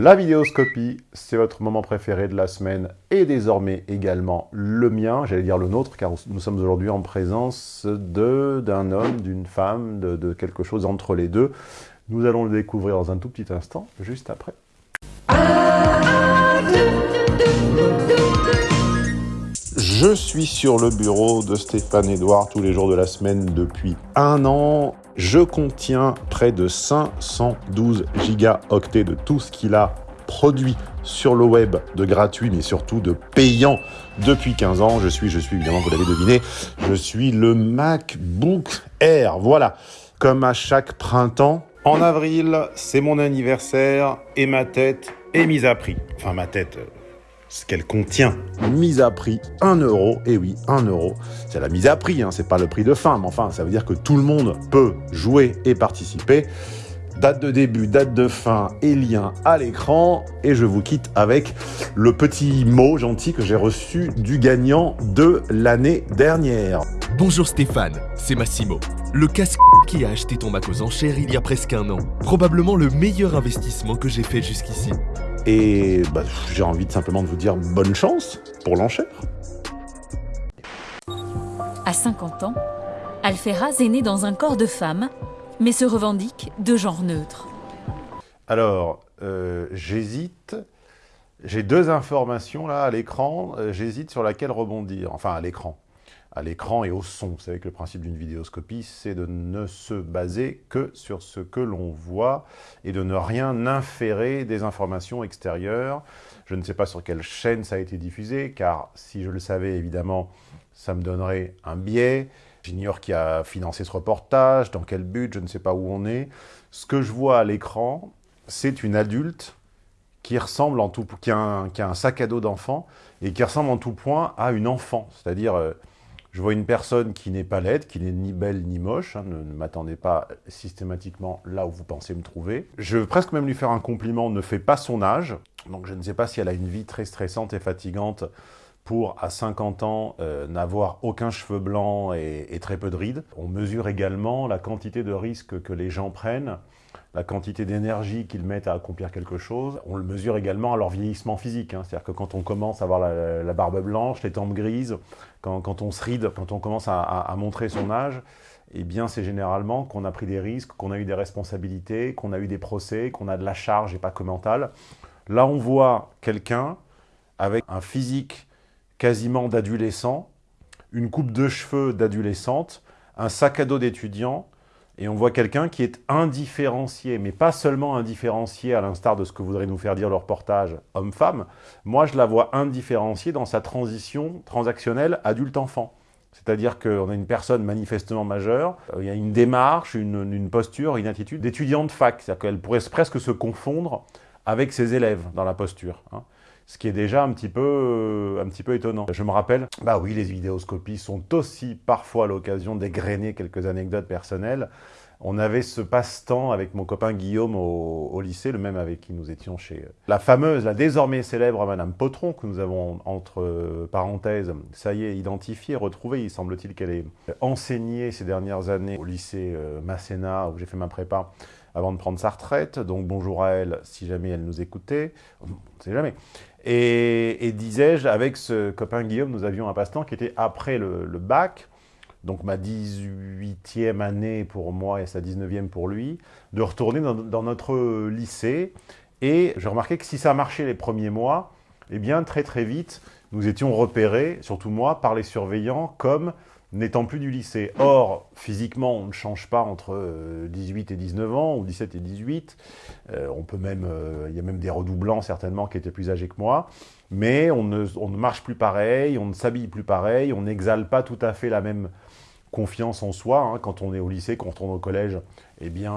La vidéoscopie, c'est votre moment préféré de la semaine et désormais également le mien, j'allais dire le nôtre, car nous sommes aujourd'hui en présence d'un homme, d'une femme, de, quelque chose entre les deux. Nous allons le découvrir dans un tout petit instant, juste après. Je suis sur le bureau de Stéphane Edouard tous les jours de la semaine depuis un an. Je contiens près de 512 gigaoctets de tout ce qu'il a produit sur le web de gratuit, mais surtout de payant depuis 15 ans. Je suis, je suis évidemment, vous l'avez deviné, je suis le MacBook Air. Voilà, comme à chaque printemps. En avril, c'est mon anniversaire et ma tête est mise à prix. Enfin, ma tête, euh, ce qu'elle contient. Mise à prix 1 euro, et oui, 1 euro. C'est la mise à prix, hein, c'est pas le prix de fin, mais enfin, ça veut dire que tout le monde peut jouer et participer. Date de début, date de fin et lien à l'écran. Et je vous quitte avec le petit mot gentil que j'ai reçu du gagnant de l'année dernière. Bonjour Stéphane, c'est Massimo. Le casque qui a acheté ton Mac aux enchères il y a presque un an. Probablement le meilleur investissement que j'ai fait jusqu'ici. Et bah, j'ai envie de simplement de vous dire bonne chance pour l'enchère. À 50 ans, Alferaz est né dans un corps de femme, mais se revendique de genre neutre. Alors, euh, j'hésite. J'ai deux informations là à l'écran. Euh, j'hésite sur laquelle rebondir. Enfin, à l'écran à l'écran et au son. Vous savez que le principe d'une vidéoscopie, c'est de ne se baser que sur ce que l'on voit et de ne rien inférer des informations extérieures. Je ne sais pas sur quelle chaîne ça a été diffusé, car si je le savais, évidemment, ça me donnerait un biais. J'ignore qui a financé ce reportage, dans quel but, je ne sais pas où on est. Ce que je vois à l'écran, c'est une adulte qui ressemble en tout, qui a un, qui a un sac à dos d'enfant et qui ressemble en tout point à une enfant, c'est-à-dire euh, je vois une personne qui n'est pas laide, qui n'est ni belle ni moche, hein, ne, m'attendez pas systématiquement là où vous pensez me trouver. Je veux presque même lui faire un compliment, ne fait pas son âge, donc je ne sais pas si elle a une vie très stressante et fatigante pour, à 50 ans, euh, n'avoir aucun cheveu blanc et, et, très peu de rides. On mesure également la quantité de risques que les gens prennent la quantité d'énergie qu'ils mettent à accomplir quelque chose. On le mesure également à leur vieillissement physique. Hein. C'est-à-dire que quand on commence à avoir la, barbe blanche, les tempes grises, quand, on se ride, quand on commence à, montrer son âge, eh bien c'est généralement qu'on a pris des risques, qu'on a eu des responsabilités, qu'on a eu des procès, qu'on a de la charge et pas que mentale. Là, on voit quelqu'un avec un physique quasiment d'adolescent, une coupe de cheveux d'adolescente, un sac à dos d'étudiant, et on voit quelqu'un qui est indifférencié, mais pas seulement indifférencié à l'instar de ce que voudrait nous faire dire le reportage homme-femme. Moi, je la vois indifférenciée dans sa transition transactionnelle adulte-enfant. C'est-à-dire qu'on a une personne manifestement majeure, euh, il y a une démarche, une, posture, une attitude d'étudiante fac. C'est-à-dire qu'elle pourrait presque se confondre avec ses élèves dans la posture. Hein. Ce qui est déjà un petit, peu, euh, un petit peu étonnant. Je me rappelle, bah oui, les vidéoscopies sont aussi parfois l'occasion d'égrener quelques anecdotes personnelles. On avait ce passe-temps avec mon copain Guillaume au, lycée, le même avec qui nous étions chez euh, la fameuse, la désormais célèbre Madame Potron, que nous avons entre euh, parenthèses, ça y est, identifiée, retrouvée. Il semble-t-il qu'elle ait enseigné ces dernières années au lycée Masséna, où j'ai fait ma prépa, avant de prendre sa retraite. Donc bonjour à elle si jamais elle nous écoutait. On ne sait jamais. Et, disais-je, avec ce copain Guillaume, nous avions un passe-temps qui était après le, bac, donc ma 18e année pour moi et sa 19e pour lui, de retourner dans, notre lycée. Et je remarquais que si ça marchait les premiers mois, eh bien très très vite, nous étions repérés, surtout moi, par les surveillants comme n'étant plus du lycée. Or, physiquement, on ne change pas entre 18 euh, et 19 ans, ou 17 et 18. Euh, on peut même, euh, il y a même des redoublants, certainement, qui étaient plus âgés que moi. Mais on ne, marche plus pareil, on ne s'habille plus pareil, on n'exhale pas tout à fait la même confiance en soi. Hein. Quand on est au lycée, quand on retourne au collège, eh bien,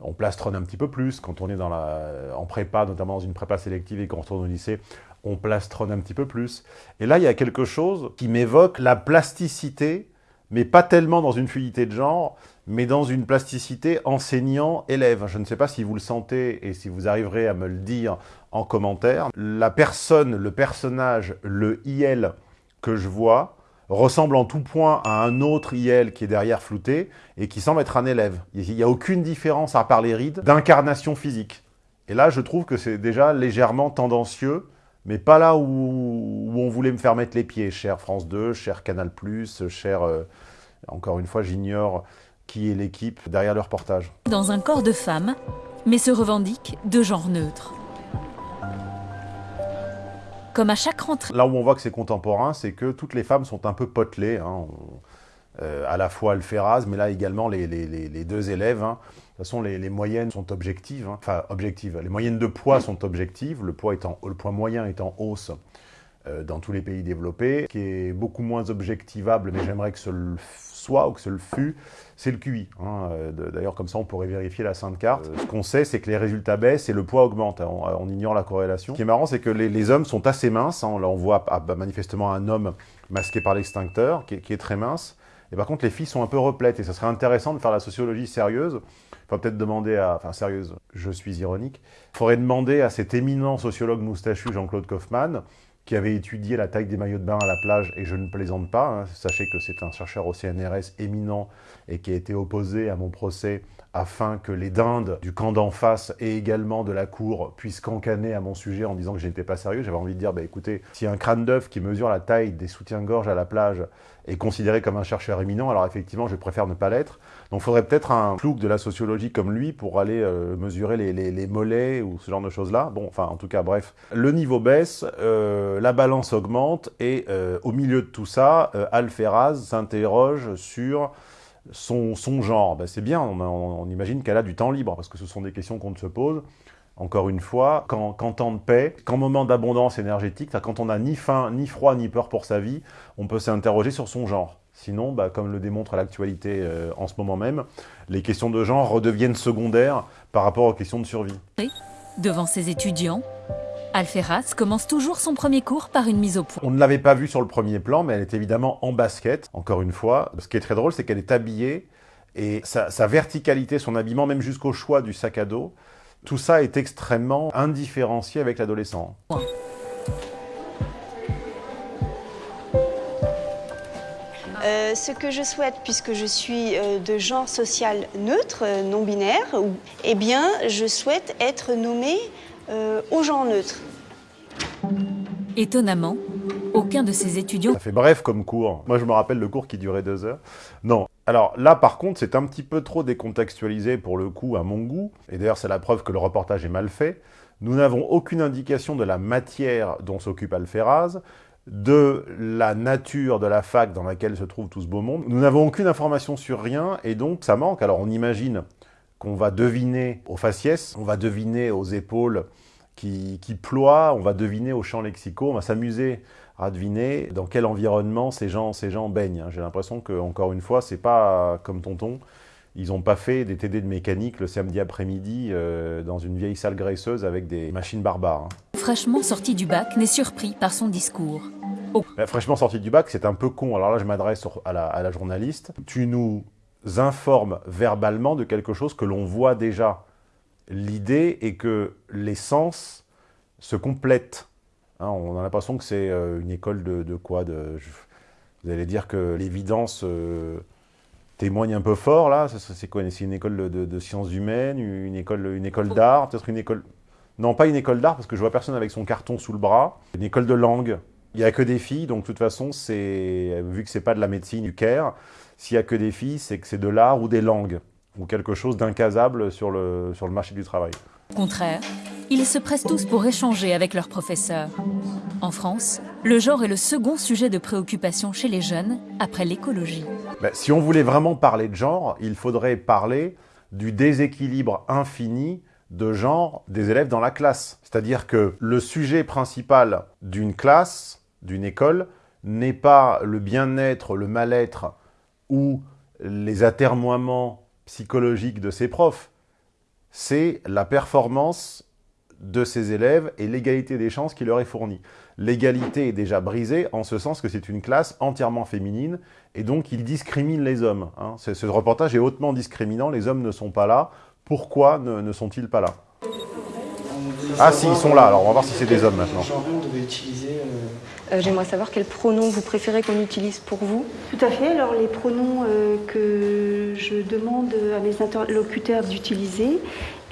on plastronne un petit peu plus. Quand on est dans la, en prépa, notamment dans une prépa sélective et qu'on retourne au lycée, on plastronne un petit peu plus. Et là, il y a quelque chose qui m'évoque la plasticité, mais pas tellement dans une fluidité de genre, mais dans une plasticité enseignant-élève. Je ne sais pas si vous le sentez et si vous arriverez à me le dire en commentaire. La personne, le personnage, le IL que je vois, ressemble en tout point à un autre IL qui est derrière flouté et qui semble être un élève. Il n'y a aucune différence, à part les rides, d'incarnation physique. Et là, je trouve que c'est déjà légèrement tendancieux, mais pas là où, où, on voulait me faire mettre les pieds, cher France 2, cher Canal+, cher... Euh, encore une fois, j'ignore qui est l'équipe derrière le reportage. Dans un corps de femme, mais se revendique de genre neutre. Comme à chaque rentrée. Là où on voit que c'est contemporain, c'est que toutes les femmes sont un peu potelées. Hein. Euh, à la fois Alferaz, mais là également les, deux élèves. Hein. De toute façon, les, moyennes sont objectives. Hein. Enfin, objectives. Les moyennes de poids sont objectives. Le poids, étant, le poids moyen est en hausse euh, dans tous les pays développés, qui est beaucoup moins objectivable, mais j'aimerais que ce le soit ou que ce le fût, c'est le QI. Hein. Euh, d'ailleurs, comme ça, on pourrait vérifier la sainte carte. ce qu'on sait, c'est que les résultats baissent et le poids augmente. On, ignore la corrélation. Ce qui est marrant, c'est que les, hommes sont assez minces. Là, on voit ah, bah, manifestement un homme masqué par l'extincteur, qui, qui, est très mince. Et par contre, les filles sont un peu replètes. Et ça serait intéressant de faire la sociologie sérieuse. Faut peut-être demander à... Enfin, sérieuse, je suis ironique. Faudrait demander à cet éminent sociologue moustachu, Jean-Claude Kaufmann, qui avait étudié la taille des maillots de bain à la plage, et je ne plaisante pas, hein. sachez que c'est un chercheur au CNRS éminent et qui a été opposé à mon procès afin que les dindes du camp d'en face et également de la cour puissent cancaner à mon sujet en disant que je n'étais pas sérieux. J'avais envie de dire, bah écoutez, si un crâne d'œuf qui mesure la taille des soutiens-gorge à la plage est considéré comme un chercheur éminent, alors effectivement, je préfère ne pas l'être. Donc il faudrait peut-être un plouc de la sociologie comme lui pour aller euh, mesurer les, mollets ou ce genre de choses-là. Bon, enfin, en tout cas, bref. Le niveau baisse, euh, la balance augmente, et euh, au milieu de tout ça, Alferaz s'interroge sur son, genre. Ben, c'est bien, on, imagine qu'elle a du temps libre, parce que ce sont des questions qu'on se pose. Encore une fois, quand, temps de paix, qu'en moment d'abondance énergétique, quand on n'a ni faim, ni froid, ni peur pour sa vie, on peut s'interroger sur son genre. Sinon, bah, comme le démontre l'actualité euh, en ce moment même, les questions de genre redeviennent secondaires par rapport aux questions de survie. Devant ses étudiants, Alferaz commence toujours son premier cours par une mise au point. On ne l'avait pas vue sur le premier plan, mais elle est évidemment en basket, encore une fois. Ce qui est très drôle, c'est qu'elle est habillée, et sa, verticalité, son habillement, même jusqu'au choix du sac à dos, tout ça est extrêmement indifférencié avec l'adolescent. Euh, ce que je souhaite, puisque je suis euh, de genre social neutre, euh, non binaire, eh bien, je souhaite être nommée au genre neutre. Étonnamment, aucun de ces étudiants... Ça fait bref comme cours. Moi, je me rappelle le cours qui durait deux heures. Non. Alors là, par contre, c'est un petit peu trop décontextualisé pour le coup à mon goût. Et d'ailleurs, c'est la preuve que le reportage est mal fait. Nous n'avons aucune indication de la matière dont s'occupe Alferaz, de la nature de la fac dans laquelle se trouve tout ce beau monde. Nous n'avons aucune information sur rien, et donc ça manque. Alors on imagine qu'on va deviner aux faciès, on va deviner aux épaules qui, qui ploient, on va deviner aux champs lexicaux, on va s'amuser à deviner dans quel environnement ces gens, ces gens baignent. J'ai l'impression que, encore une fois, c'est pas comme Tonton, ils n'ont pas fait des TD de mécanique le samedi après-midi euh, dans une vieille salle graisseuse avec des machines barbares. Hein. Fraîchement sorti du bac n'est surpris par son discours. fraîchement sorti du bac, c'est un peu con. Alors là, je m'adresse à la, à la journaliste. Tu nous informe verbalement de quelque chose que l'on voit déjà. L'idée est que les sens se complètent. Hein, on a l'impression que c'est euh, une école de, quoi de, Vous allez dire que l'évidence euh, témoigne un peu fort, là C'est quoi C'est une école de, sciences humaines, une école, une école d'art, peut-être une école... Non, pas une école d'art, parce que je vois personne avec son carton sous le bras. Une école de langue. Il n'y a que des filles, donc de toute façon, vu que c'est pas de la médecine du Caire, s'il n'y a que des filles, c'est que c'est de l'art ou des langues, ou quelque chose d'incasable sur le, sur le marché du travail. Au contraire, ils se pressent tous pour échanger avec leurs professeurs. En France, le genre est le second sujet de préoccupation chez les jeunes, après l'écologie. Ben, si on voulait vraiment parler de genre, il faudrait parler du déséquilibre infini de genre des élèves dans la classe. C'est-à-dire que le sujet principal d'une classe, d'une école, n'est pas le bien-être, le mal-être ou les atermoiements psychologiques de ses profs, c'est la performance de ses élèves et l'égalité des chances qui leur est fournie. L'égalité est déjà brisée en ce sens que c'est une classe entièrement féminine et donc il discrimine les hommes. Hein. Ce reportage est hautement discriminant, les hommes ne sont pas là. Pourquoi ne, sont-ils pas là? Ah si, ils sont là, alors on va voir si c'est des hommes maintenant. Euh, j'aimerais savoir quels pronoms vous préférez qu'on utilise pour vous. Tout à fait. Alors les pronoms euh, que je demande à mes interlocuteurs d'utiliser,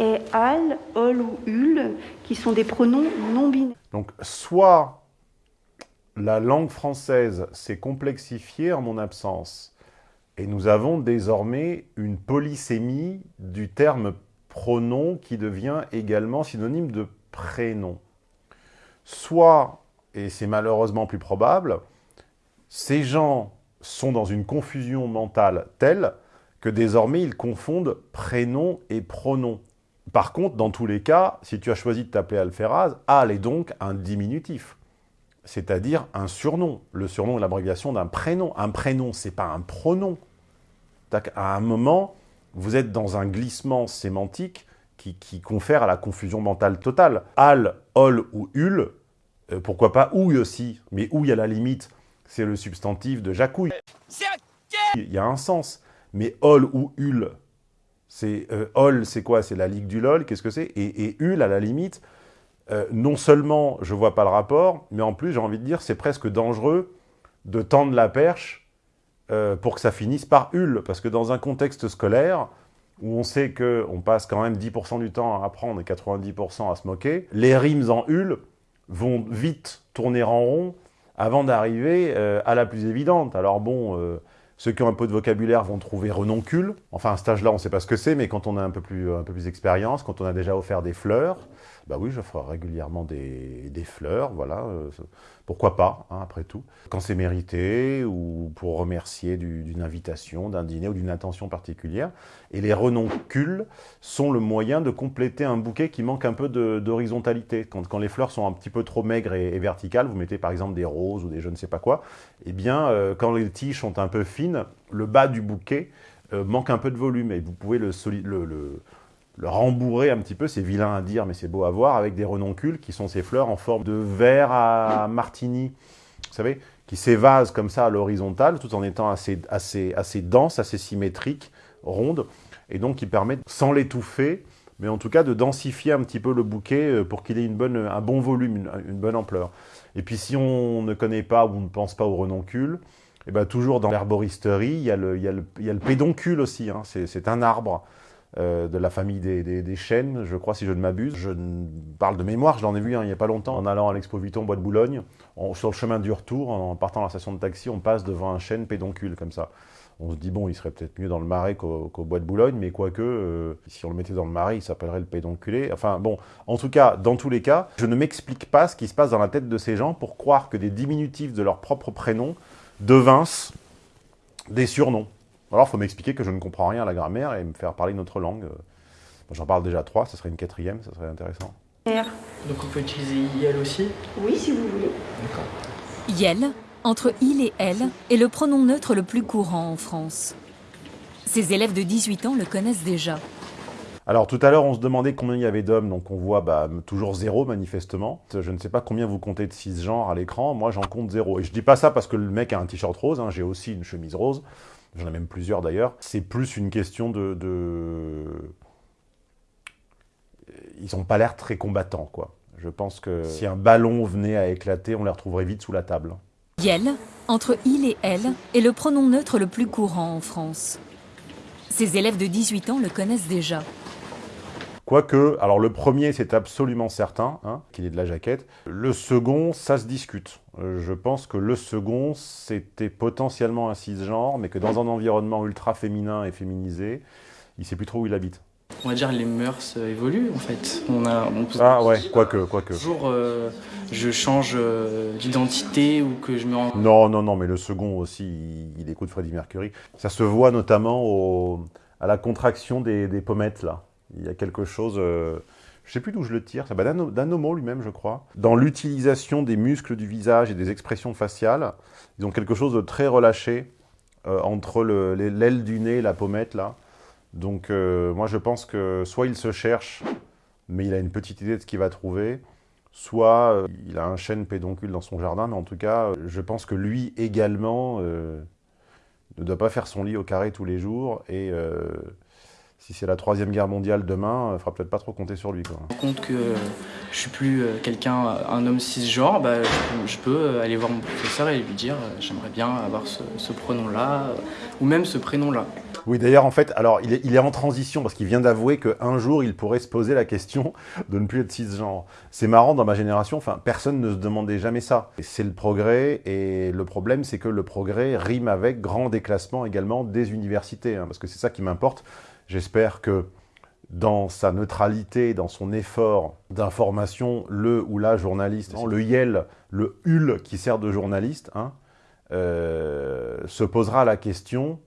et al, ol ou ul, qui sont des pronoms non binaires. Donc, soit la langue française s'est complexifiée en mon absence, et nous avons désormais une polysémie du terme pronom qui devient également synonyme de prénom. Soit, et c'est malheureusement plus probable, ces gens sont dans une confusion mentale telle que désormais ils confondent prénom et pronom. Par contre, dans tous les cas, si tu as choisi de t'appeler Alferaz, Al est donc un diminutif, c'est-à-dire un surnom. Le surnom est l'abréviation d'un prénom. Un prénom, c'est pas un pronom. À un moment, vous êtes dans un glissement sémantique qui, confère à la confusion mentale totale. Al, ol ou ul, euh, pourquoi pas ouille aussi, mais ouille à la limite, c'est le substantif de jacouille. Il y a un sens. Mais ol ou ul, c'est euh, c'est quoi? C'est la ligue du lol, qu'est-ce que c'est? Et, et, ul, à la limite, euh, non seulement je vois pas le rapport, mais en plus j'ai envie de dire c'est presque dangereux de tendre la perche euh, pour que ça finisse par ul, parce que dans un contexte scolaire, où on sait qu'on passe quand même 10% du temps à apprendre et 90% à se moquer, les rimes en ul vont vite tourner en rond avant d'arriver à la plus évidente. Alors bon, ceux qui ont un peu de vocabulaire vont trouver renoncule. Enfin, à ce stage-là, on ne sait pas ce que c'est, mais quand on a un peu plus, un peu plus d'expérience, quand on a déjà offert des fleurs, bah oui, ferai régulièrement des, des fleurs, voilà. Euh, pourquoi pas, hein, après tout. Quand c'est mérité, ou pour remercier d'une invitation, d'un dîner ou d'une intention particulière. Et les renoncules sont le moyen de compléter un bouquet qui manque un peu d'horizontalité. Quand, quand, les fleurs sont un petit peu trop maigres et, verticales, vous mettez par exemple des roses ou des je ne sais pas quoi, eh bien, euh, quand les tiges sont un peu fines, le bas du bouquet euh, manque un peu de volume et vous pouvez le, le, le le rembourrer un petit peu, c'est vilain à dire, mais c'est beau à voir, avec des renoncules qui sont ces fleurs en forme de verre à martini, vous savez, qui s'évasent comme ça à l'horizontale, tout en étant assez, assez, assez dense, assez symétrique, ronde, et donc qui permet, sans l'étouffer, mais en tout cas de densifier un petit peu le bouquet euh, pour qu'il ait une bonne, un bon volume, une, bonne ampleur. Et puis si on ne connaît pas ou on ne pense pas aux renoncules, et eh ben toujours dans l'herboristerie, il, y a le, il, il y a le pédoncule aussi, hein. c'est un arbre euh, de la famille des, chênes, je crois, si je ne m'abuse. Je parle de mémoire, je l'en ai vu il n'y a pas longtemps, en allant à l'Expo Vuitton Bois de Boulogne. sur le chemin du retour, en partant à la station de taxi, on passe devant un chêne pédoncule, comme ça. On se dit, bon, il serait peut-être mieux dans le marais qu'au Bois de Boulogne, mais quoique, euh, si on le mettait dans le marais, il s'appellerait le pédonculé. Enfin, bon, en tout cas, dans tous les cas, je ne m'explique pas ce qui se passe dans la tête de ces gens pour croire que des diminutifs de leur propre prénom devincent des surnoms. Alors, il faut m'expliquer que je ne comprends rien à la grammaire et me faire parler une autre langue. J'en parle déjà trois, ça serait une quatrième, ça serait intéressant. Donc on peut utiliser IL aussi? Oui, si vous voulez. D'accord. YEL, entre il et elle, est le pronom neutre le plus courant en France. Ses élèves de 18 ans le connaissent déjà. Alors tout à l'heure, on se demandait combien il y avait d'hommes, donc on voit bah, toujours zéro manifestement. Je ne sais pas combien vous comptez de cisgenres à l'écran, moi j'en compte zéro. Et je dis pas ça parce que le mec a un t-shirt rose, hein. j'ai aussi une chemise rose j'en ai même plusieurs d'ailleurs, c'est plus une question de... Ils n'ont pas l'air très combattants, quoi. Je pense que si un ballon venait à éclater, on les retrouverait vite sous la table. Yel, entre il et elle, est le pronom neutre le plus courant en France. Ses élèves de 18 ans le connaissent déjà. Quoique, alors le premier, c'est absolument certain, hein, qu'il est de la jaquette. Le second, ça se discute. Euh, je pense que le second, c'était potentiellement un cisgenre, mais que dans un environnement ultra féminin et féminisé, il sait plus trop où il habite. On va dire les mœurs euh, évoluent en fait. On a, ah ouais, quoique, quoique. Toujours, euh, je change d'identité ou que je me rends... Non, non, non, mais le second aussi, il, écoute Freddie Mercury. Ça se voit notamment au, à la contraction des, des pommettes là. Il y a quelque chose, euh, je ne sais plus d'où je le tire, bah, d'Anomo lui-même, je crois. Dans l'utilisation des muscles du visage et des expressions faciales, ils ont quelque chose de très relâché euh, entre l'aile du nez et la pommette, là. Donc, euh, moi, je pense que soit il se cherche, mais il a une petite idée de ce qu'il va trouver, soit il a un chêne pédoncule dans son jardin, mais en tout cas, je pense que lui également ne doit pas faire son lit au carré tous les jours, et si c'est la troisième guerre mondiale demain, il ne faudra peut-être pas trop compter sur lui. Quoi. compte que je suis plus euh, quelqu'un, un homme cisgenre, bah, je, peux euh, aller voir mon professeur et lui dire euh, j'aimerais bien avoir ce, ce pronom-là, ou même ce prénom-là. Oui, d'ailleurs, en fait, alors, il est, il est en transition parce qu'il vient d'avouer qu'un jour, il pourrait se poser la question de ne plus être cisgenre. C'est marrant, dans ma génération, enfin, personne ne se demandait jamais ça. C'est le progrès, et le problème, c'est que le progrès rime avec grand déclassement également des universités, hein, parce que c'est ça qui m'importe. J'espère que dans sa neutralité, dans son effort d'information, le ou la journaliste, le YEL, le HUL qui sert de journaliste, hein, euh, se posera la question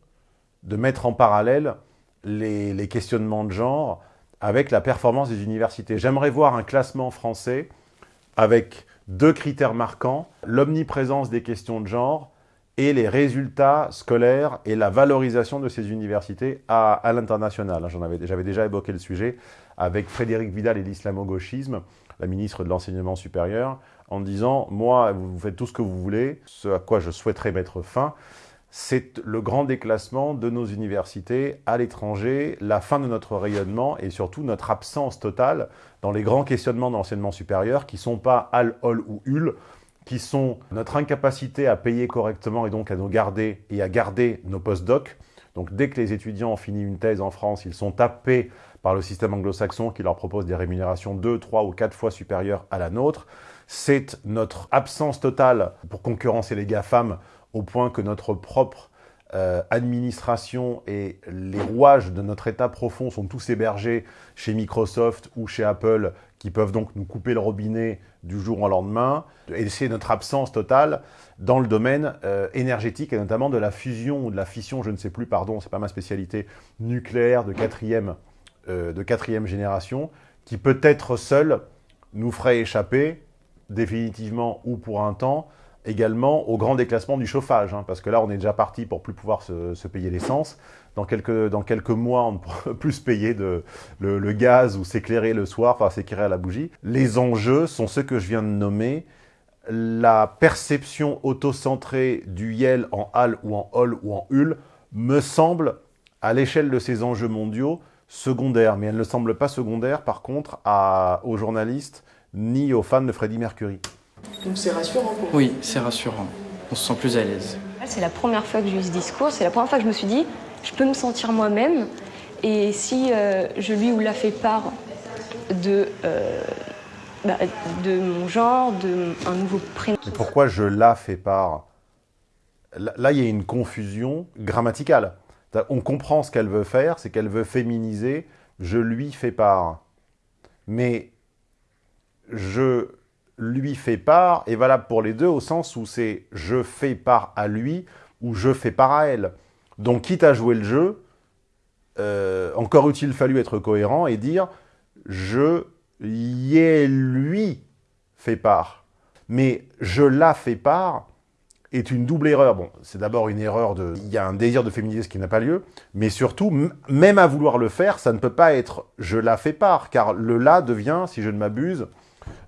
de mettre en parallèle les, les, questionnements de genre avec la performance des universités. J'aimerais voir un classement français avec deux critères marquants, l'omniprésence des questions de genre et les résultats scolaires et la valorisation de ces universités à, à l'international. J'avais déjà évoqué le sujet avec Frédéric Vidal et l'islamo-gauchisme, la ministre de l'Enseignement supérieur, en disant « Moi, vous faites tout ce que vous voulez, ce à quoi je souhaiterais mettre fin, c'est le grand déclassement de nos universités à l'étranger, la fin de notre rayonnement et surtout notre absence totale dans les grands questionnements d'enseignement supérieur qui ne sont pas al, ol ou ul, qui sont notre incapacité à payer correctement et donc à nous garder et à garder nos post-docs. Donc dès que les étudiants ont fini une thèse en France, ils sont tapés par le système anglo-saxon qui leur propose des rémunérations deux, trois ou quatre fois supérieures à la nôtre. C'est notre absence totale pour concurrencer les GAFAM au point que notre propre euh, administration et les rouages de notre état profond sont tous hébergés chez Microsoft ou chez Apple, qui peuvent donc nous couper le robinet du jour au lendemain. Et c'est notre absence totale dans le domaine euh, énergétique, et notamment de la fusion ou de la fission, je ne sais plus, pardon, c'est pas ma spécialité, nucléaire de quatrième, euh, de quatrième génération, qui peut-être seul nous ferait échapper, définitivement ou pour un temps, également au grand déclassement du chauffage, hein, parce que là, on est déjà parti pour plus pouvoir se, payer l'essence. Dans quelques, dans quelques mois, on ne pourra plus se payer le, gaz ou s'éclairer le soir, enfin s'éclairer à la bougie. Les enjeux sont ceux que je viens de nommer. La perception autocentrée du YEL en HAL ou en HOL ou en HUL me semble, à l'échelle de ces enjeux mondiaux, secondaire. Mais elle ne semble pas secondaire, par contre, aux journalistes ni aux fans de Freddie Mercury. Donc c'est rassurant pour Oui, c'est rassurant. On se sent plus à l'aise. C'est la première fois que j'ai eu ce discours, c'est la première fois que je me suis dit, je peux me sentir moi-même, et si euh, je lui ou la fais part de, euh, bah, de mon genre, de un nouveau prénom. Mais pourquoi je la fais part? Là, il y a une confusion grammaticale. On comprend ce qu'elle veut faire, c'est qu'elle veut féminiser, je lui fais part. Mais je lui fait part est valable pour les deux au sens où c'est je fais part à lui ou je fais part à elle. Donc, quitte à jouer le jeu, euh, encore eût-il fallu être cohérent et dire je y ai lui fait part. Mais je la fais part est une double erreur. Bon, c'est d'abord une erreur de... Il y a un désir de féminiser ce qui n'a pas lieu, mais surtout, même à vouloir le faire, ça ne peut pas être « je la fais part », car le « la » devient, si je ne m'abuse,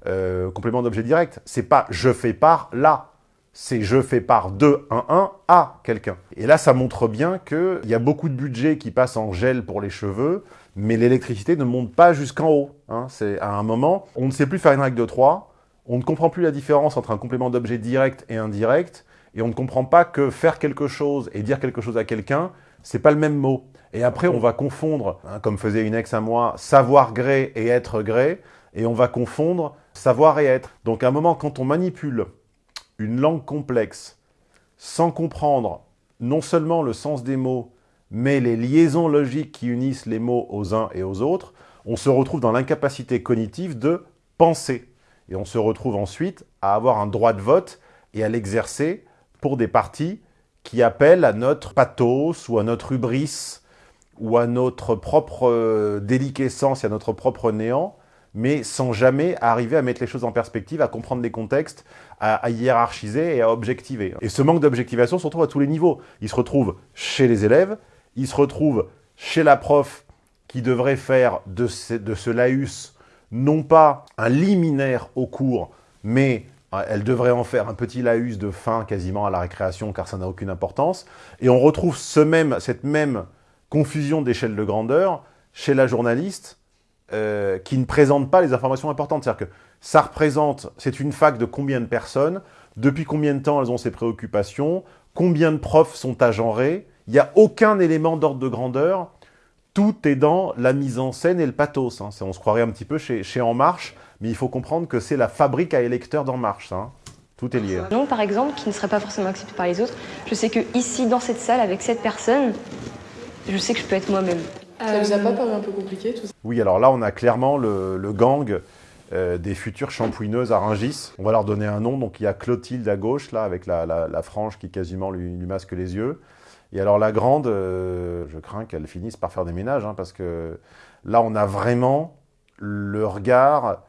euh, complément d'objet direct. C'est pas je fais part là, c'est je fais part de un un à quelqu'un. Et là, ça montre bien qu'il y a beaucoup de budget qui passe en gel pour les cheveux, mais l'électricité ne monte pas jusqu'en haut. Hein. C'est à un moment, on ne sait plus faire une règle de 3, on ne comprend plus la différence entre un complément d'objet direct et indirect, et on ne comprend pas que faire quelque chose et dire quelque chose à quelqu'un, c'est pas le même mot. Et après, on va confondre, hein, comme faisait une ex à moi, savoir gré et être gré et on va confondre savoir et être. Donc à un moment, quand on manipule une langue complexe sans comprendre non seulement le sens des mots, mais les liaisons logiques qui unissent les mots aux uns et aux autres, on se retrouve dans l'incapacité cognitive de penser. Et on se retrouve ensuite à avoir un droit de vote et à l'exercer pour des partis qui appellent à notre pathos ou à notre hubris ou à notre propre euh, déliquescence et à notre propre néant, mais sans jamais arriver à mettre les choses en perspective, à comprendre les contextes, à, hiérarchiser et à objectiver. Et ce manque d'objectivation se retrouve à tous les niveaux. Il se retrouve chez les élèves, il se retrouve chez la prof qui devrait faire de ce, de ce laïus non pas un liminaire au cours, mais euh, elle devrait en faire un petit laïus de fin quasiment à la récréation car ça n'a aucune importance. Et on retrouve ce même, cette même confusion d'échelle de grandeur chez la journaliste euh, qui ne présente pas les informations importantes. C'est-à-dire que ça représente, c'est une fac de combien de personnes, depuis combien de temps elles ont ces préoccupations, combien de profs sont agenrés, Il n'y a aucun élément d'ordre de grandeur. Tout est dans la mise en scène et le pathos. hein. On se croirait un petit peu chez, En Marche, mais il faut comprendre que c'est la fabrique à électeurs d'En Marche. hein. Tout est lié. Non, par exemple, qui ne serait pas forcément accepté par les autres. Je sais que ici, dans cette salle, avec cette personne, je sais que je peux être moi-même. Ça vous a pas paru un peu compliqué tout ça? Oui, alors là, on a clairement le, le gang euh, des futures shampouineuses à Rungis. On va leur donner un nom. Donc, il y a Clotilde à gauche, là, avec la, la- la frange qui quasiment lui, lui masque les yeux. Et alors, la grande, euh, je crains qu'elle finisse par faire des ménages, hein, parce que là, on a vraiment le regard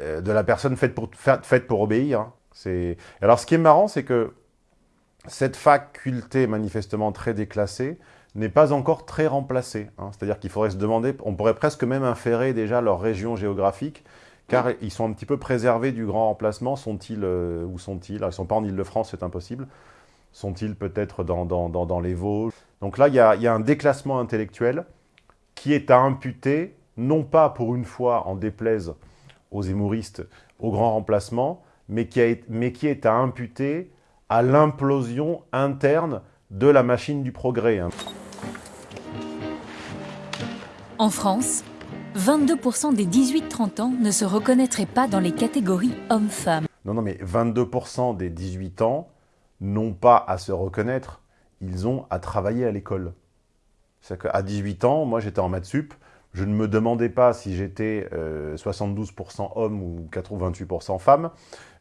euh, de la personne faite pour, fa- faite pour obéir. hein. C'est- Alors, ce qui est marrant, c'est que cette faculté manifestement très déclassée n'est pas encore très remplacée. hein. C'est-à-dire qu'il faudrait se demander, on pourrait presque même inférer déjà leur région géographique, car ils sont un petit peu préservés du grand remplacement. Sont-ils, euh, où sont-ils? Ils ne sont pas en Ile-de-France, c'est impossible. Sont-ils peut-être dans, dans, dans, dans les Vosges? Donc là, il y a, il y a un déclassement intellectuel qui est à imputer, non pas pour une fois en déplaise aux hémouristes, au grand remplacement, mais qui, a, mais qui est à imputer à l'implosion interne de la machine du progrès. En France, 22% des 18-30 ans ne se reconnaîtraient pas dans les catégories hommes-femmes. Non, non, mais 22% des 18 ans n'ont pas à se reconnaître, ils ont à travailler à l'école. C'est-à-dire qu'à 18 ans, moi j'étais en maths sup, je ne me demandais pas si j'étais euh, 72% homme ou 88% femme,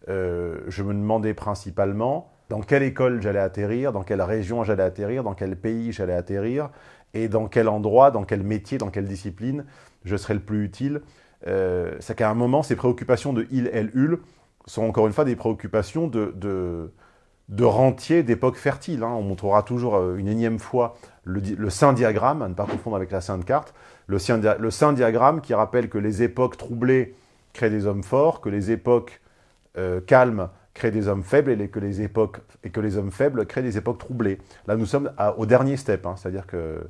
Euh, je me demandais principalement dans quelle école j'allais atterrir, dans quelle région j'allais atterrir, dans quel pays j'allais atterrir, et dans quel endroit, dans quel métier, dans quelle discipline je serais le plus utile. Euh, c'est qu'à un moment, ces préoccupations de il, elle, ul sont encore une fois des préoccupations de, de, de rentiers d'époque fertile. hein. On montrera toujours euh, une énième fois le, le saint diagramme, à ne pas confondre avec la sainte carte, le le saint diagramme qui rappelle que les époques troublées créent des hommes forts, que les époques euh, calmes créent des hommes faibles et que les époques et que les hommes faibles créent des époques troublées. Là, nous sommes au dernier step, hein, c'est-à-dire que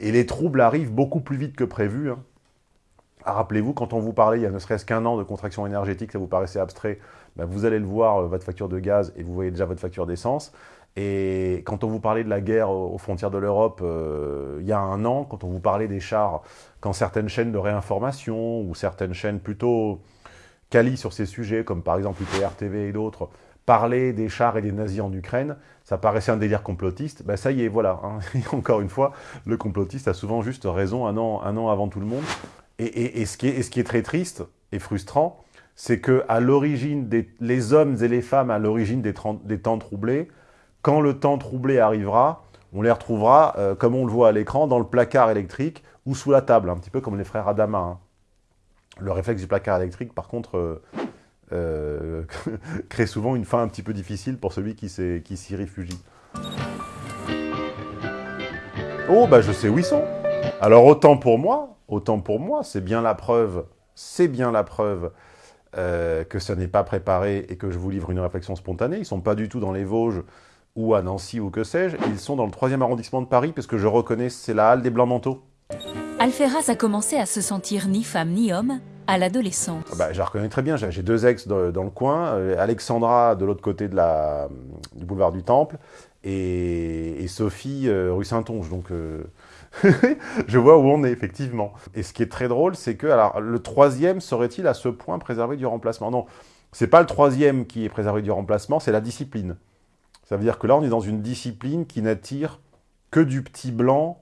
et les troubles arrivent beaucoup plus vite que prévu. hein. Ah, Rappelez-vous, quand on vous parlait il y a ne serait-ce qu'un an de contraction énergétique, ça vous paraissait abstrait, ben, vous allez le voir, euh, votre facture de gaz, et vous voyez déjà votre facture d'essence. Et quand on vous parlait de la guerre aux aux frontières de l'Europe euh, il y a un an, quand on vous parlait des chars, quand certaines chaînes de réinformation ou certaines chaînes plutôt quali sur ces sujets, comme par exemple UPR TV et d'autres, parlaient des chars et des nazis en Ukraine, ça paraissait un délire complotiste. Ben ça y est, voilà. hein. Encore une fois, le complotiste a souvent juste raison un an, un an avant tout le monde. Et, ce qui est, ce qui est très triste et frustrant, c'est que à l'origine, des, les hommes et les femmes à l'origine des, des temps troublés, quand le temps troublé arrivera, on les retrouvera, euh, comme on le voit à l'écran, dans le placard électrique ou sous la table, un petit peu comme les frères Adama. hein. Le réflexe du placard électrique, par contre, euh, euh, crée souvent une fin un petit peu difficile pour celui qui s'y réfugie. Oh, bah je sais où ils sont. Alors autant pour moi, autant pour moi, c'est bien la preuve, c'est bien la preuve euh, que ça n'est pas préparé et que je vous livre une réflexion spontanée. Ils sont pas du tout dans les Vosges ou à Nancy ou que sais-je. Ils sont dans le troisième arrondissement de Paris parce que je reconnais, c'est la halle des Blancs Manteaux. Alferraz a commencé à se sentir ni femme ni homme à l'adolescence. Ah Bah, je la reconnais très bien. J'ai deux ex dans, le coin. euh, Alexandra de l'autre côté du boulevard du Temple et, et Sophie euh, rue Saint-Onge. Donc, euh, je vois où on est, effectivement. Et ce qui est très drôle, c'est que alors, le troisième serait-il à ce point préservé du remplacement? Non, c'est pas le troisième qui est préservé du remplacement, c'est la discipline. Ça veut dire que là, on est dans une discipline qui n'attire que du petit blanc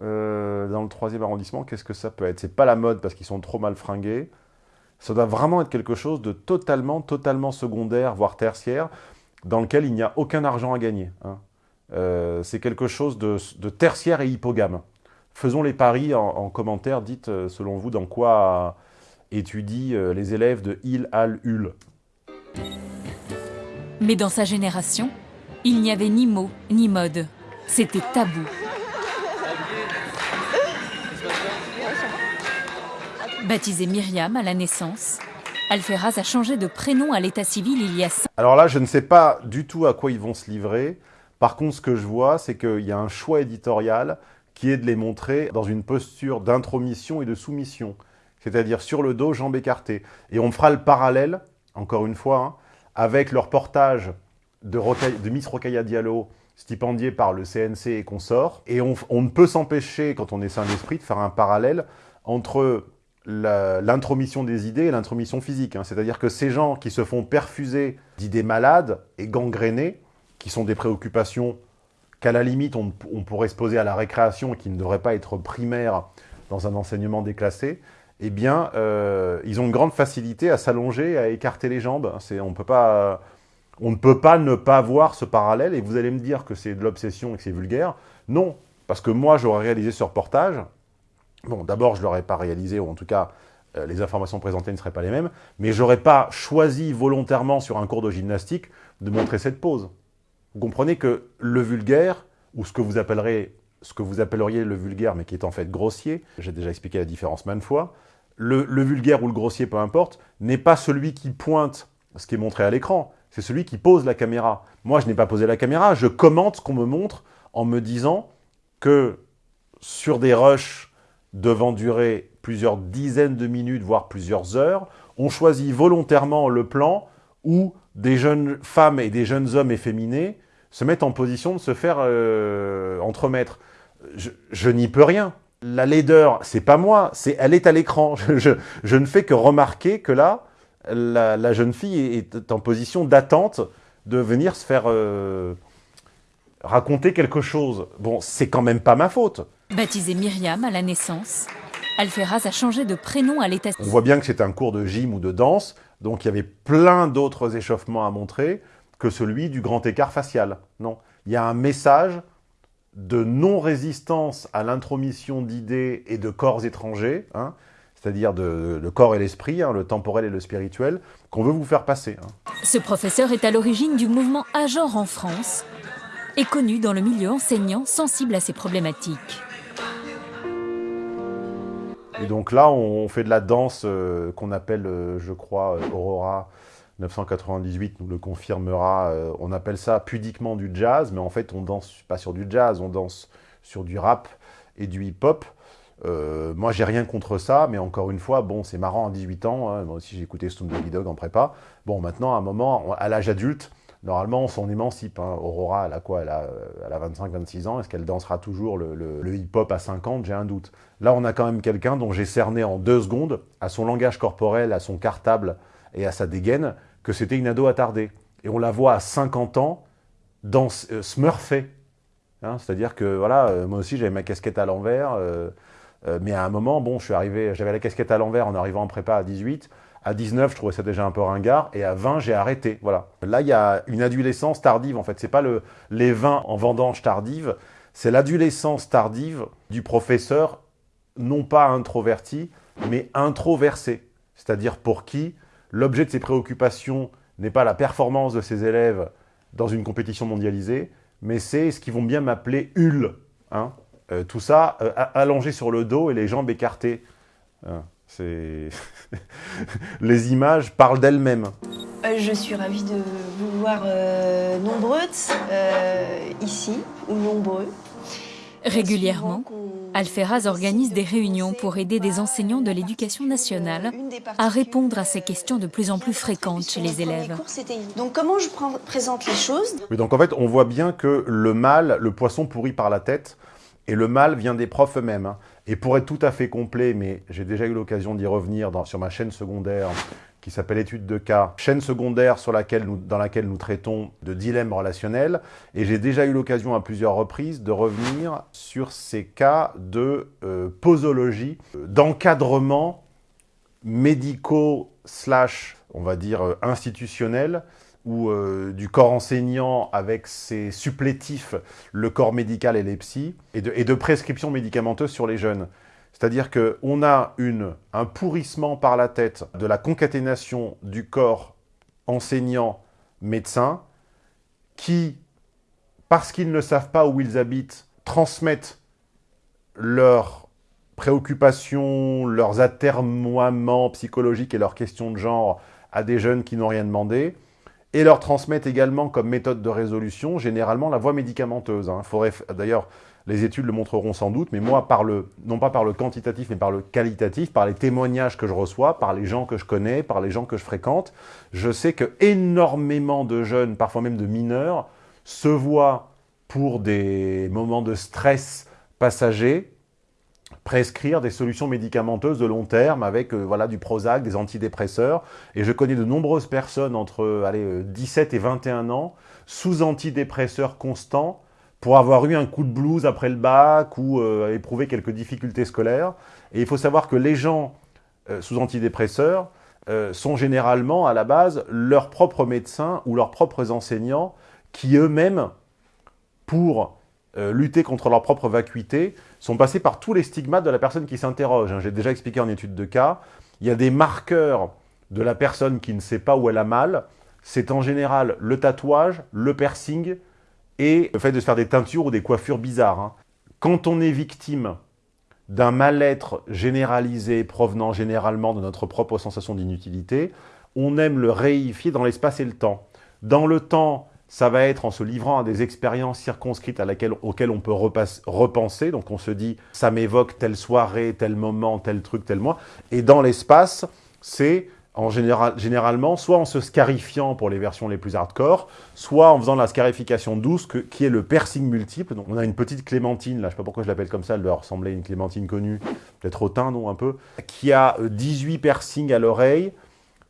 euh, dans le troisième arrondissement. Qu'est-ce que ça peut être? C'est pas la mode parce qu'ils sont trop mal fringués. Ça doit vraiment être quelque chose de totalement, totalement secondaire, voire tertiaire, dans lequel il n'y a aucun argent à gagner. hein. Euh, c'est quelque chose de, tertiaire et hypogame. Faisons les paris en, en commentaire. Dites, euh, selon vous, dans quoi étudient les élèves de Il, Al, Ul. Mais dans sa génération, il n'y avait ni mots ni mode. C'était tabou. Baptisée Myriam à la naissance, Alferraz a changé de prénom à l'état civil il y a Alors là, je ne sais pas du tout à quoi ils vont se livrer. Par contre, ce que je vois, c'est qu'il y a un choix éditorial qui est de les montrer dans une posture d'intromission et de soumission. C'est-à-dire sur le dos, jambes écartées. Et on fera le parallèle, encore une fois, hein, avec le reportage de, Miss Rocailla Diallo stipendiés par le CNC et consorts. Et on, on ne peut s'empêcher, quand on est sain d'esprit, de faire un parallèle entre l'intromission des idées et l'intromission physique. Hein. C'est-à-dire que ces gens qui se font perfuser d'idées malades et gangrénées, qui sont des préoccupations qu'à la limite on, pourrait se poser à la récréation et qui ne devraient pas être primaires dans un enseignement déclassé, eh bien, euh, ils ont une grande facilité à s'allonger, à écarter les jambes. On, peut pas, on ne peut pas ne pas voir ce parallèle, et vous allez me dire que c'est de l'obsession et que c'est vulgaire. Non, parce que moi, j'aurais réalisé ce reportage, Bon, d'abord, je ne l'aurais pas réalisé, ou en tout cas, euh, les informations présentées ne seraient pas les mêmes, mais je n'aurais pas choisi volontairement sur un cours de gymnastique de montrer cette pose. Vous comprenez que le vulgaire, ou ce que vous appellerez, ce que vous appelleriez le vulgaire, mais qui est en fait grossier, j'ai déjà expliqué la différence maintes fois, le, le vulgaire ou le grossier, peu importe, n'est pas celui qui pointe ce qui est montré à l'écran, c'est celui qui pose la caméra. Moi, je n'ai pas posé la caméra, je commente ce qu'on me montre en me disant que sur des rushs devant durer plusieurs dizaines de minutes, voire plusieurs heures, on choisit volontairement le plan où des jeunes femmes et des jeunes hommes efféminés se mettent en position de se faire euh, entremettre. Je, n'y peux rien. La laideur, c'est pas moi, c'est elle est à l'écran. Je, ne fais que remarquer que là, la, jeune fille est en position d'attente de venir se faire euh, raconter quelque chose. Bon, c'est quand même pas ma faute. Baptisée Myriam à la naissance, Alferaz a changé de prénom à l'état... On voit bien que c'est un cours de gym ou de danse, donc il y avait plein d'autres échauffements à montrer que celui du grand écart facial. Non, il y a un message de non-résistance à l'intromission d'idées et de corps étrangers, hein, c'est-à-dire le corps et l'esprit, hein, le temporel et le spirituel, qu'on veut vous faire passer. Hein. Ce professeur est à l'origine du mouvement Agent en France et connu dans le milieu enseignant sensible à ces problématiques. Et donc là, on fait de la danse euh, qu'on appelle, euh, je crois, euh, Aurora 998 nous le confirmera. on appelle ça pudiquement du jazz, mais en fait, on danse pas sur du jazz, on danse sur du rap et du hip-hop. moi, j'ai rien contre ça, mais encore une fois, bon, c'est marrant à 18 ans. Hein, moi aussi, j'ai écouté Stone Dog en prépa. Bon, maintenant, à un moment, à l'âge adulte, Normalement, on s'en émancipe. Hein. Aurora, elle a quoi? Elle a, 25-26 ans. Est-ce qu'elle dansera toujours le, hip-hop à 50 J'ai un doute. Là, on a quand même quelqu'un dont j'ai cerné en deux secondes, à son langage corporel, à son cartable et à sa dégaine, que c'était une ado attardée. Et on la voit à 50 ans dans euh. Hein. C'est-à-dire que, voilà, euh, moi aussi, j'avais ma casquette à l'envers. Euh, mais à un moment, bon, je suis arrivé, j'avais la casquette à l'envers en arrivant en prépa à 18. À 19, je trouvais ça déjà un peu ringard. Et à 20, j'ai arrêté. Voilà. Là, il y a une adolescence tardive, en fait. C'est pas le, les 20 en vendange tardive. C'est l'adolescence tardive du professeur, non pas introverti, mais introversé. C'est-à-dire pour qui l'objet de ses préoccupations n'est pas la performance de ses élèves dans une compétition mondialisée, mais c'est ce qu'ils vont bien m'appeler HUL. Hein euh, tout ça euh, allongé sur le dos et les jambes écartées. Hein. Les images parlent d'elles-mêmes. Euh, je suis ravie de vous voir euh, nombreuses euh, ici, ou nombreux. Régulièrement, Alferaz organise des réunions pour aider des enseignants de l'éducation nationale à répondre à ces questions de plus en plus fréquentes chez les élèves. Donc comment je présente les choses? Oui, donc en fait, on voit bien que le mal, le poisson pourri par la tête, et le mal vient des profs eux-mêmes. Et pour être tout à fait complet, mais j'ai déjà eu l'occasion d'y revenir sur ma chaîne secondaire qui s'appelle Études de cas, chaîne secondaire sur laquelle dans laquelle nous traitons de dilemmes relationnels. Et j'ai déjà eu l'occasion à plusieurs reprises de revenir sur ces cas de euh, posologie, d'encadrement médicaux slash, on va dire, euh, institutionnel, ou euh, du corps enseignant avec ses supplétifs, le corps médical et les psys, et de, prescriptions médicamenteuses sur les jeunes. C'est-à-dire qu'on a une, un pourrissement par la tête de la concaténation du corps enseignant-médecin qui, parce qu'ils ne savent pas où ils habitent, transmettent leurs préoccupations, leurs atermoiements psychologiques et leurs questions de genre à des jeunes qui n'ont rien demandé, et leur transmettent également comme méthode de résolution, généralement, la voie médicamenteuse. Hein. D'ailleurs, les études le montreront sans doute, mais moi, par le, non pas par le quantitatif, mais par le qualitatif, par les témoignages que je reçois, par les gens que je connais, par les gens que je fréquente, je sais que énormément de jeunes, parfois même de mineurs, se voient pour des moments de stress passager, prescrire des solutions médicamenteuses de long terme avec euh, voilà, du Prozac, des antidépresseurs. Et je connais de nombreuses personnes entre allez, 17 et 21 ans sous antidépresseurs constants pour avoir eu un coup de blues après le bac ou euh, éprouver quelques difficultés scolaires. Et il faut savoir que les gens euh, sous antidépresseurs euh, sont généralement à la base leurs propres médecins ou leurs propres enseignants qui eux-mêmes, pour lutter contre leur propre vacuité, sont passés par tous les stigmates de la personne qui s'interroge. Hein. J'ai déjà expliqué en étude de cas, il y a des marqueurs de la personne qui ne sait pas où elle a mal, c'est en général le tatouage, le piercing et le fait de se faire des teintures ou des coiffures bizarres. Hein. Quand on est victime d'un mal-être généralisé provenant généralement de notre propre sensation d'inutilité, on aime le réifier dans l'espace et le temps. Dans le temps, ça va être en se livrant à des expériences circonscrites à laquelle, auxquelles on peut repenser. Donc on se dit, ça m'évoque telle soirée, tel moment, tel truc, tel mois. Et dans l'espace, c'est en général, généralement, soit en se scarifiant pour les versions les plus hardcore, soit en faisant la scarification douce, qui est le piercing multiple. Donc, on a une petite clémentine, là, je sais pas pourquoi je l'appelle comme ça, elle doit ressembler à une clémentine connue, peut-être au teint, non, un peu, qui a 18 euh, piercings à l'oreille,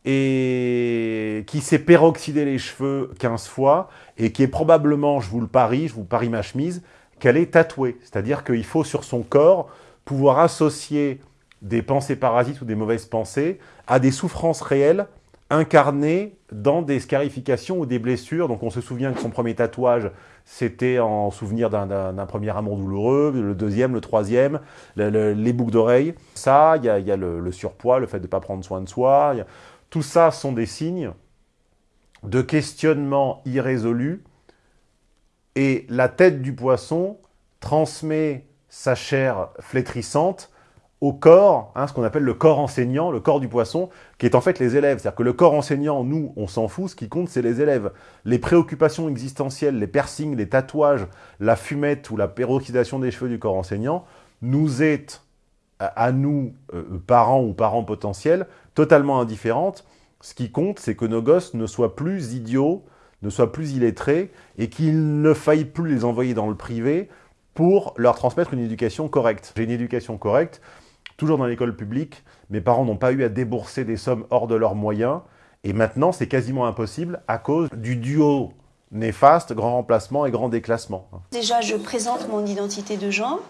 et qui s'est peroxydé les cheveux 15 fois, et qui est probablement, je vous le parie, je vous parie ma chemise, qu'elle est tatouée. C'est-à-dire qu'il faut sur son corps pouvoir associer des pensées parasites ou des mauvaises pensées à des souffrances réelles incarnées dans des scarifications ou des blessures. Donc on se souvient que son premier tatouage, c'était en souvenir d'un premier amour douloureux, le deuxième, le troisième, les boucles d'oreilles. Ça, il y a, le, surpoids, le fait de ne pas prendre soin de soi. Tout ça sont des signes de questionnement irrésolu. Et la tête du poisson transmet sa chair flétrissante au corps, hein, ce qu'on appelle le corps enseignant, le corps du poisson, qui est en fait les élèves. C'est-à-dire que le corps enseignant, nous, on s'en fout, ce qui compte, c'est les élèves. Les préoccupations existentielles, les piercings, les tatouages, la fumette ou la peroxydation des cheveux du corps enseignant, nous est, à, nous, euh, parents ou parents potentiels, totalement indifférentes. Ce qui compte, c'est que nos gosses ne soient plus idiots, ne soient plus illettrés, et qu'il ne faille plus les envoyer dans le privé pour leur transmettre une éducation correcte. J'ai une éducation correcte, toujours dans l'école publique, mes parents n'ont pas eu à débourser des sommes hors de leurs moyens, et maintenant c'est quasiment impossible à cause du duo néfaste, grand remplacement et grand déclassement. Déjà, je présente mon identité de genre,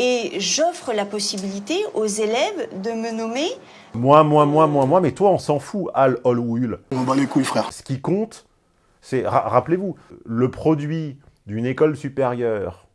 et j'offre la possibilité aux élèves de me nommer... Moi, moi, moi, moi, moi, mais toi on s'en fout, Al, Ol ou Ul. On bat les couilles, frère. Ce qui compte, c'est, rappelez-vous, le produit d'une école supérieure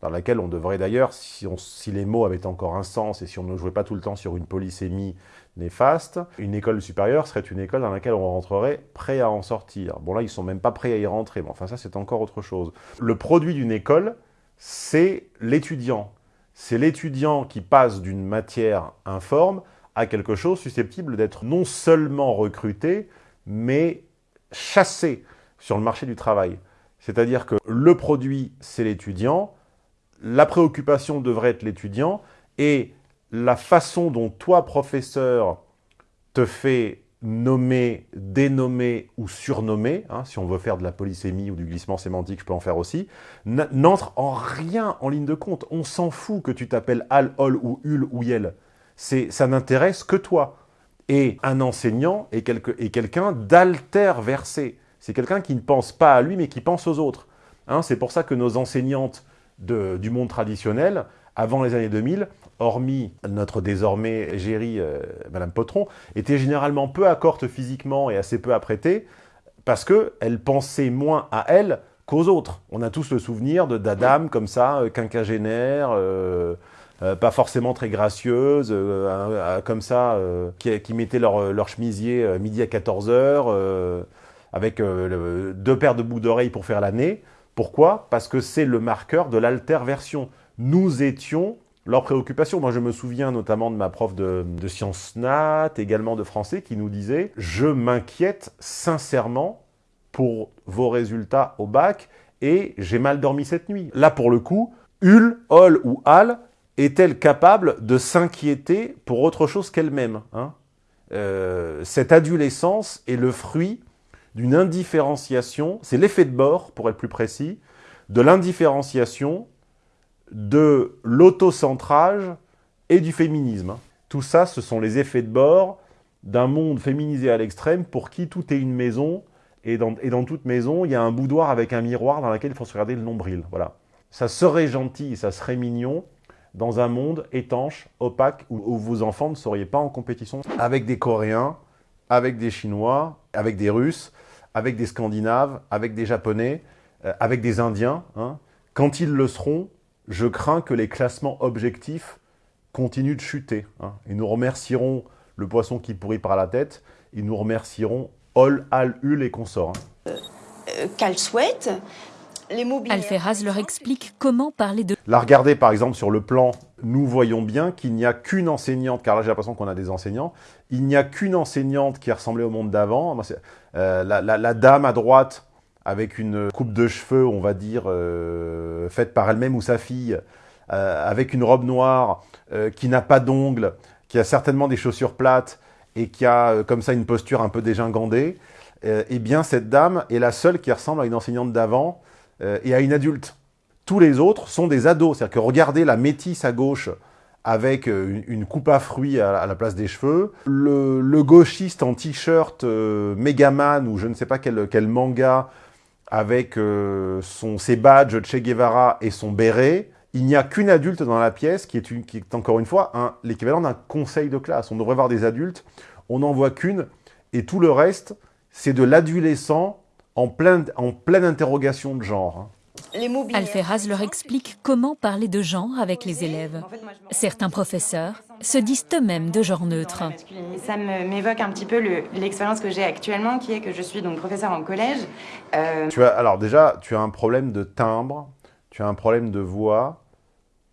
dans laquelle on devrait d'ailleurs, si, si, les mots avaient encore un sens et si on ne jouait pas tout le temps sur une polysémie néfaste, une école supérieure serait une école dans laquelle on rentrerait prêt à en sortir. Bon là, ils sont même pas prêts à y rentrer, mais enfin ça c'est encore autre chose. Le produit d'une école, c'est l'étudiant. C'est l'étudiant qui passe d'une matière informe à quelque chose susceptible d'être non seulement recruté, mais chassé sur le marché du travail. C'est-à-dire que le produit, c'est l'étudiant, la préoccupation devrait être l'étudiant et la façon dont toi, professeur, te fais nommer, dénommer ou surnommer, hein, si on veut faire de la polysémie ou du glissement sémantique, je peux en faire aussi, n'entre en rien en ligne de compte. On s'en fout que tu t'appelles Al, Ol ou Ul ou Yel. Ça n'intéresse que toi. Et un enseignant est, quelqu'un d'alter-versé. C'est quelqu'un qui ne pense pas à lui, mais qui pense aux autres. Hein, C'est pour ça que nos enseignantes du monde traditionnel avant les années 2000, hormis notre désormais égérie, euh, Madame Potron, était généralement peu accorte physiquement et assez peu apprêtée, parce qu'elle pensait moins à elle qu'aux autres. On a tous le souvenir de d'Adam comme ça, euh, quinquagénaire, euh, pas forcément très gracieuse, comme ça, qui, qui mettaient leur, leur, chemisier midi à 14h, avec deux paires de boucles d'oreilles pour faire l'année. Pourquoi? Parce que c'est le marqueur de l'alterversion. Nous étions leur préoccupation. Moi, je me souviens notamment de ma prof de, sciences nat, également de français, qui nous disait « Je m'inquiète sincèrement pour vos résultats au bac et j'ai mal dormi cette nuit. » Là, pour le coup, Ul, Ol ou Al est-elle capable de s'inquiéter pour autre chose qu'elle-même hein? Euh, Cette adolescence est le fruit d'une indifférenciation, c'est l'effet de bord, pour être plus précis, de l'indifférenciation, de l'autocentrage et du féminisme. Tout ça, ce sont les effets de bord d'un monde féminisé à l'extrême pour qui tout est une maison, et dans, et dans, toute maison, il y a un boudoir avec un miroir dans lequel il faut se regarder le nombril. Voilà. Ça serait gentil, ça serait mignon dans un monde étanche, opaque, où, où vos enfants ne seriez pas en compétition avec des Coréens, avec des Chinois, avec des Russes, avec des Scandinaves, avec des Japonais, euh, avec des Indiens. Hein. Quand ils le seront, je crains que les classements objectifs continuent de chuter. Hein. Et nous remercierons le poisson qui pourrit par la tête, et nous remercierons Ol, Al, Ul et consorts. Hein. Euh, Qu'elle souhaite. Les Alferraz leur explique comment parler de La regarder par exemple sur le plan, nous voyons bien qu'il n'y a qu'une enseignante, car là j'ai l'impression qu'on a des enseignants, il n'y a qu'une enseignante qui ressemblait au monde d'avant. Euh, la, la- la dame à droite avec une coupe de cheveux, on va dire, euh, faite par elle-même ou sa fille, euh, avec une robe noire, euh, qui n'a pas d'ongles, qui a certainement des chaussures plates et qui a euh, comme ça une posture un peu dégingandée, euh, eh bien cette dame est la seule qui ressemble à une enseignante d'avant euh, et à une adulte. Tous les autres sont des ados. C'est-à-dire que regardez la métisse à gauche avec une, coupe à fruits à la place des cheveux, le, le gauchiste en t-shirt euh, Megaman ou je ne sais pas quel, quel manga avec euh, son, ses badges Che Guevara et son béret, il n'y a qu'une adulte dans la pièce qui est, encore une fois l'équivalent d'un conseil de classe. On devrait voir des adultes, on n'en voit qu'une, et tout le reste, c'est de l'adolescent en, plein, en pleine interrogation de genre. Alferraz leur explique comment parler de genre avec les élèves. Certains professeurs se disent eux-mêmes de genre neutre. Ça me- m'évoque un petit peu le- l'expérience que j'ai actuellement, qui est que je suis donc professeur en collège. Euh, Tu as, alors déjà, tu as un problème de timbre, tu as un problème de voix,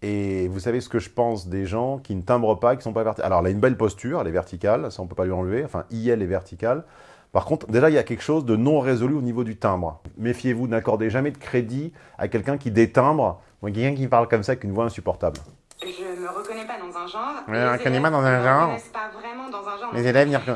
et vous savez ce que je pense des gens qui ne timbrent pas, qui sont pas verticales. Alors, elle a une belle posture, elle est verticale, ça on peut pas lui enlever, enfin, IL est verticale. Par contre, déjà, il y a quelque chose de non résolu au niveau du timbre. Méfiez-vous, n'accordez jamais de crédit à quelqu'un qui détimbre, ou à quelqu'un qui parle comme ça avec une voix insupportable. je me reconnais pas dans un genre. Ouais, les reconnaît élèves pas dans un me genre. pas vraiment dans un genre. Les élèves n'y reconnais-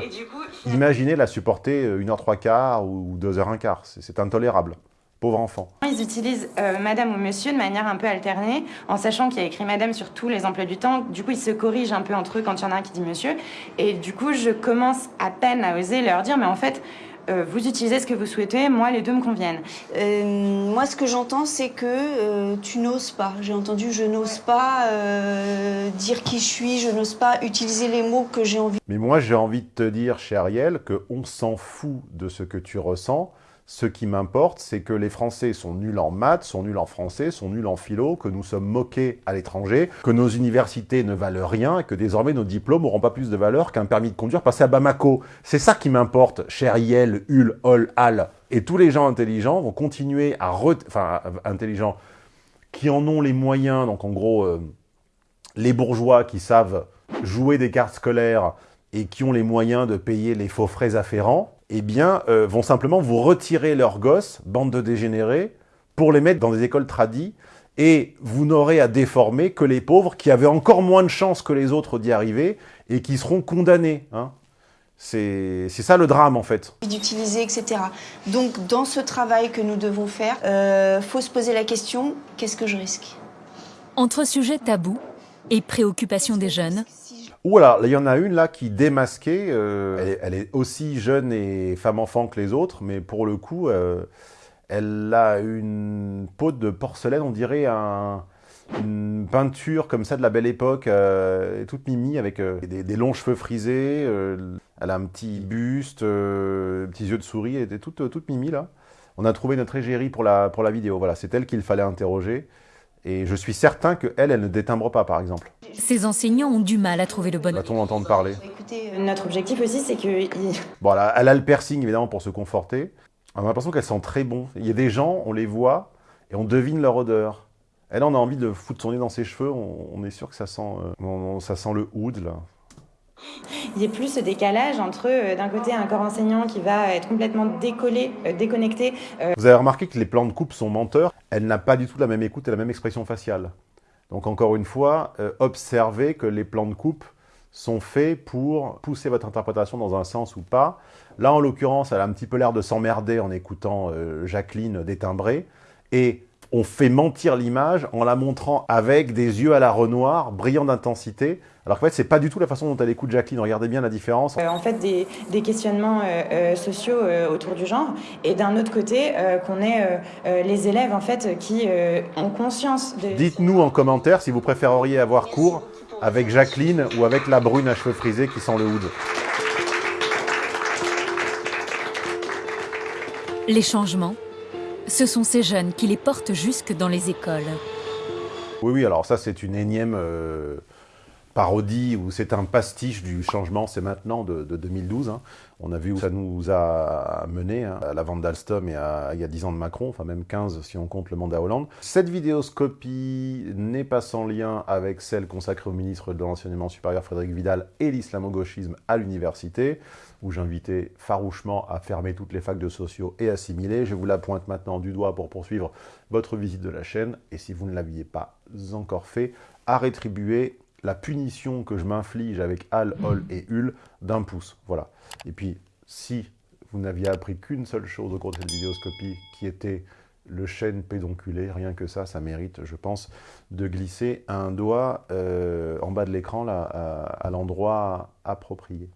Imaginez la supporter euh, 1h3 quart ou 2h1 quart, c'est c'est intolérable. Pauvre enfant. Ils utilisent euh, madame ou monsieur de manière un peu alternée, en sachant qu'il y a écrit madame sur tous les emplois du temps. Du coup, ils se corrigent un peu entre eux quand il y en a un qui dit monsieur. Et du coup, je commence à peine à oser leur dire, mais en fait, euh, vous utilisez ce que vous souhaitez, moi, les deux me conviennent. Euh, moi, ce que j'entends, c'est que euh, tu n'oses pas. J'ai entendu, je n'ose pas euh, dire qui je suis, je n'ose pas utiliser les mots que j'ai envie. Mais moi, j'ai envie de te dire, cher Ariel, qu'on s'en fout de ce que tu ressens. Ce qui m'importe, c'est que les Français sont nuls en maths, sont nuls en français, sont nuls en philo, que nous sommes moqués à l'étranger, que nos universités ne valent rien que désormais nos diplômes n'auront pas plus de valeur qu'un permis de conduire passé à Bamako. C'est ça qui m'importe, cher Yel, Hul, Hol, Al. Et tous les gens intelligents vont continuer à... Enfin, intelligents, qui en ont les moyens, donc en gros, euh, les bourgeois qui savent jouer des cartes scolaires et qui ont les moyens de payer les faux frais afférents, eh bien, euh, vont simplement vous retirer leurs gosses, bande de dégénérés, pour les mettre dans des écoles tradies, et vous n'aurez à déformer que les pauvres qui avaient encore moins de chances que les autres d'y arriver, et qui seront condamnés. Hein. C'est c'est ça le drame, en fait. d'utiliser, etc. Donc, dans ce travail que nous devons faire, euh, faut se poser la question qu'est-ce que je risque? Entre sujets tabous et préoccupations des jeunes, Ou alors, il y en a une là qui démasquée, euh, elle, est, aussi jeune et femme-enfant que les autres, mais pour le coup, euh, elle a une peau de porcelaine, on dirait un- une peinture comme ça de la belle époque, euh, toute mimi, avec des, longs cheveux frisés, elle a un petit buste, petits yeux de souris, elle était toute, toute mimi là. On a trouvé notre égérie pour la, pour la vidéo, voilà, c'est elle qu'il fallait interroger. Et je suis certain qu'elle, elle ne détimbre pas, par exemple. ces enseignants ont du mal à trouver le bon Va-t-on entendre parler? Écoutez, euh, Notre objectif aussi, c'est que Bon, elle a, elle a le piercing, évidemment, pour se conforter. On a l'impression qu'elle sent très bon. Il y a des gens, on les voit, et on devine leur odeur. Elle, on a envie de foutre son nez dans ses cheveux, on, on est sûr que ça sent, euh, on- on- ça sent le oud, là. Il y ait plus ce décalage entre, euh, d'un côté, un corps enseignant qui va être complètement décollé, euh, déconnecté, Vous avez remarqué que les plans de coupe sont menteurs. Elle n'a pas du tout la même écoute et la même expression faciale. Donc, encore une fois, euh, observez que les plans de coupe sont faits pour pousser votre interprétation dans un sens ou pas. Là, en l'occurrence, elle a un petit peu l'air de s'emmerder en écoutant euh, Jacqueline détimbrer. Et on fait mentir l'image en la montrant avec des yeux à la Renoir, brillants d'intensité, alors qu'en fait, c'est pas du tout la façon dont elle écoute Jacqueline. Regardez bien la différence. Euh, en fait, des, des questionnements euh, euh, sociaux autour du genre, et d'un autre côté, qu'on ait les élèves en fait qui ont conscience de... Dites-nous en commentaire si vous préféreriez avoir cours avec Jacqueline ou avec la brune à cheveux frisés qui sent le hood. Les changements, ce sont ces jeunes qui les portent jusque dans les écoles. Oui, oui, alors ça c'est une énième parodie ou c'est un pastiche du changement, c'est maintenant de, 2012. Hein. On a vu où ça nous a mené hein, à la vente d'Alstom et à, il y a 10 ans de Macron, enfin même 15 si on compte le mandat Hollande. Cette vidéoscopie n'est pas sans lien avec celle consacrée au ministre de l'Enseignement supérieur Frédéric Vidal et l'islamo-gauchisme à l'université, où j'invitais farouchement à fermer toutes les facs de sociaux et assimiler. Je vous la pointe maintenant du doigt pour poursuivre votre visite de la chaîne, et si vous ne l'aviez pas encore fait, à rétribuer la punition que je m'inflige avec Al, Hol et Ul d'un pouce. Voilà. Et puis, si vous n'aviez appris qu'une seule chose au cours de cette vidéoscopie, qui était le chêne pédonculé, rien que ça, ça mérite, je pense, de glisser un doigt euh, en bas de l'écran à l'endroit approprié.